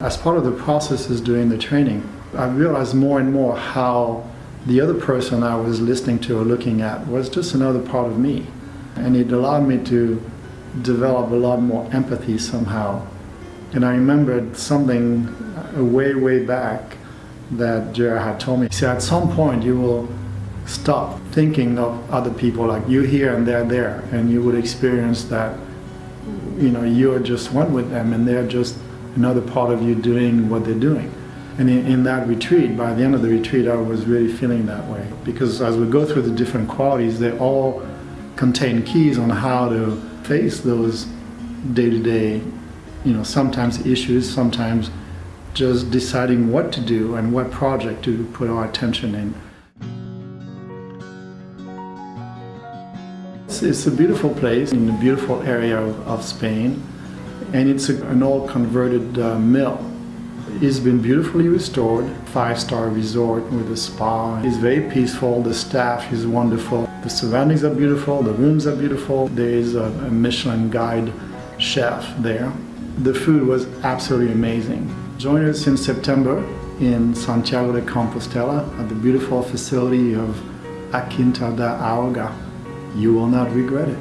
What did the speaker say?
As part of the process processes during the training, I realized more and more how the other person I was listening to or looking at was just another part of me. And it allowed me to develop a lot more empathy somehow. And I remembered something uh, way, way back that Jared had told me. Said, at some point you will stop thinking of other people like you here and they're there, and you would experience that, you know, you're just one with them and they're just another part of you doing what they're doing. And in, in, that retreat, by the end of the retreat, I was really feeling that way. Because as we go through the different qualities, they all contain keys on how to face those day-to-day, -day, you know, sometimes issues, sometimes just deciding what to do and what project to put our attention in. It's, it's a beautiful place in a beautiful area of, of Spain and it's a, an old converted uh, mill. It's been beautifully restored, five-star resort with a spa. It's very peaceful, the staff is wonderful, the surroundings are beautiful, the rooms are beautiful. There is a, a Michelin guide chef there. The food was absolutely amazing. Join us in September in Santiago de Compostela at the beautiful facility of A Quinta da Auga. You will not regret it.